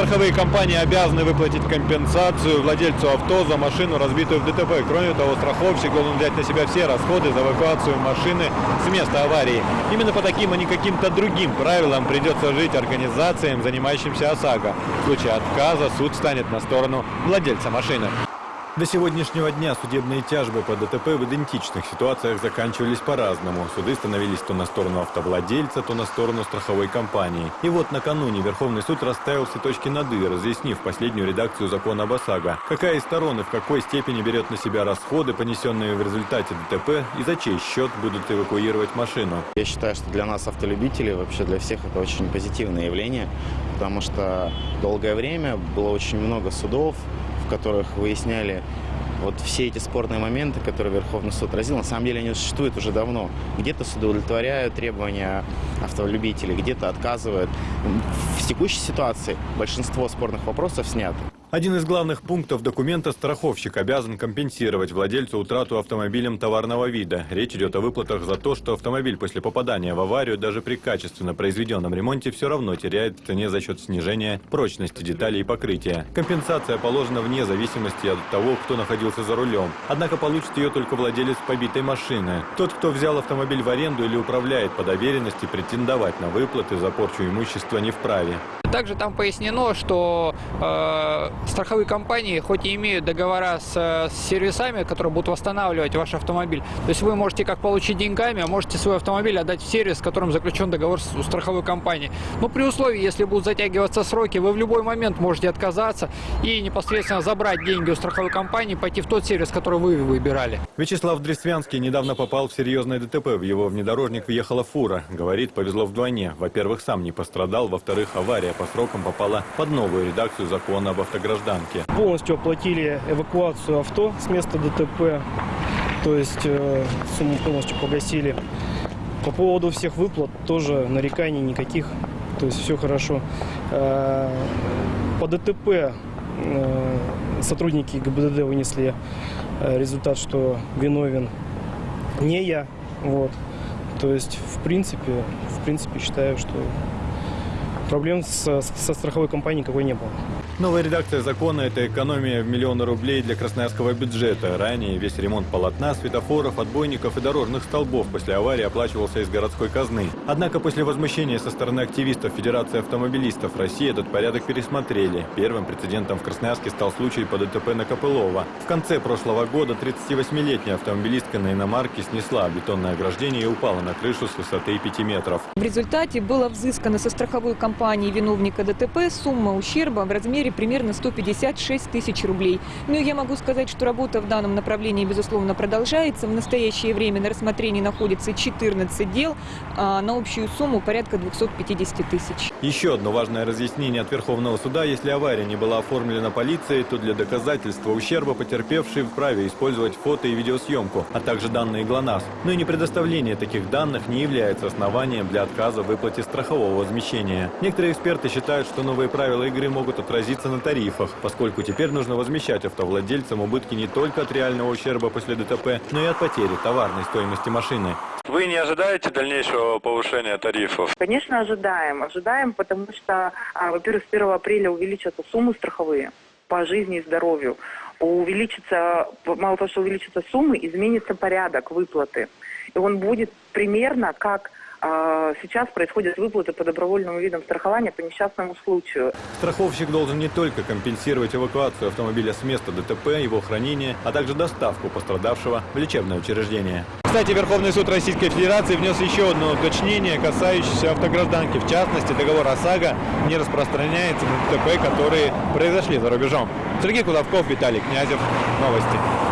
Страховые компании обязаны выплатить компенсацию владельцу авто за машину, разбитую в ДТП. Кроме того, страховщик должен взять на себя все расходы за эвакуацию машины с места аварии. Именно по таким, а не каким-то другим правилам придется жить организациям, занимающимся ОСАГО. В случае отказа суд станет на сторону владельца машины. До сегодняшнего дня судебные тяжбы по ДТП в идентичных ситуациях заканчивались по-разному. Суды становились то на сторону автовладельца, то на сторону страховой компании. И вот накануне Верховный суд расставил все точки над «и», разъяснив последнюю редакцию закона об ОСАГО. Какая из сторон и в какой степени берет на себя расходы, понесенные в результате ДТП, и за чей счет будут эвакуировать машину. Я считаю, что для нас, автолюбителей, вообще для всех это очень позитивное явление, потому что долгое время было очень много судов, которых выясняли вот все эти спорные моменты, которые Верховный суд отразил, на самом деле они существуют уже давно. Где-то суды удовлетворяют требования автолюбителей, где-то отказывают. В текущей ситуации большинство спорных вопросов сняты. Один из главных пунктов документа – страховщик обязан компенсировать владельцу утрату автомобилем товарного вида. Речь идет о выплатах за то, что автомобиль после попадания в аварию даже при качественно произведенном ремонте все равно теряет в цене за счет снижения прочности деталей и покрытия. Компенсация положена вне зависимости от того, кто находился за рулем. Однако получит ее только владелец побитой машины. Тот, кто взял автомобиль в аренду или управляет по доверенности, претендовать на выплаты за порчу имущества не вправе. Также там пояснено, что э, страховые компании, хоть и имеют договора с, с сервисами, которые будут восстанавливать ваш автомобиль, то есть вы можете как получить деньгами, а можете свой автомобиль отдать в сервис, с которым заключен договор с страховой компании. Но при условии, если будут затягиваться сроки, вы в любой момент можете отказаться и непосредственно забрать деньги у страховой компании, пойти в тот сервис, который вы выбирали. Вячеслав Дресвянский недавно попал в серьезное ДТП. В его внедорожник въехала фура. Говорит, повезло вдвойне. Во-первых, сам не пострадал, во-вторых, авария по срокам попала под новую редакцию закона об автогражданке. Полностью оплатили эвакуацию авто с места ДТП, то есть э, сумму полностью погасили. По поводу всех выплат тоже нареканий никаких, то есть все хорошо. Э, По ДТП э, сотрудники ГИБДД вынесли э, результат, что виновен не я, вот. То есть, в принципе, в принципе, считаю, что проблем со, со страховой компанией никакой не было. Новая редакция закона – это экономия в миллионы рублей для красноярского бюджета. Ранее весь ремонт полотна, светофоров, отбойников и дорожных столбов после аварии оплачивался из городской казны. Однако после возмущения со стороны активистов Федерации автомобилистов России этот порядок пересмотрели. Первым прецедентом в Красноярске стал случай по ДТП на Копылова. В конце прошлого года 38-летняя автомобилистка на иномарке снесла бетонное ограждение и упала на крышу с высоты 5 метров. В результате было взыскано со страховой компании виновника ДТП сумма ущерба в размере примерно 156 тысяч рублей. Ну и я могу сказать, что работа в данном направлении, безусловно, продолжается. В настоящее время на рассмотрении находится 14 дел а на общую сумму порядка 250 тысяч. Еще одно важное разъяснение от Верховного суда. Если авария не была оформлена полицией, то для доказательства ущерба потерпевший вправе использовать фото и видеосъемку, а также данные ГЛОНАСС. Но и не предоставление таких данных не является основанием для отказа в выплате страхового возмещения. Некоторые эксперты считают, что новые правила игры могут отразиться на тарифах, поскольку теперь нужно возмещать автовладельцам убытки не только от реального ущерба после ДТП, но и от потери товарной стоимости машины. Вы не ожидаете дальнейшего повышения тарифов? Конечно, ожидаем. Ожидаем, потому что, а, во-первых, с 1 апреля увеличатся суммы страховые по жизни и здоровью. Увеличится, мало того, что увеличатся суммы, изменится порядок выплаты. И он будет примерно как сейчас происходят выплаты по добровольным видам страхования по несчастному случаю. Страховщик должен не только компенсировать эвакуацию автомобиля с места ДТП, его хранение, а также доставку пострадавшего в лечебное учреждение. Кстати, Верховный суд Российской Федерации внес еще одно уточнение, касающееся автогражданки. В частности, договор ОСАГО не распространяется на ДТП, которые произошли за рубежом. Сергей Кудовков, Виталий Князев. Новости.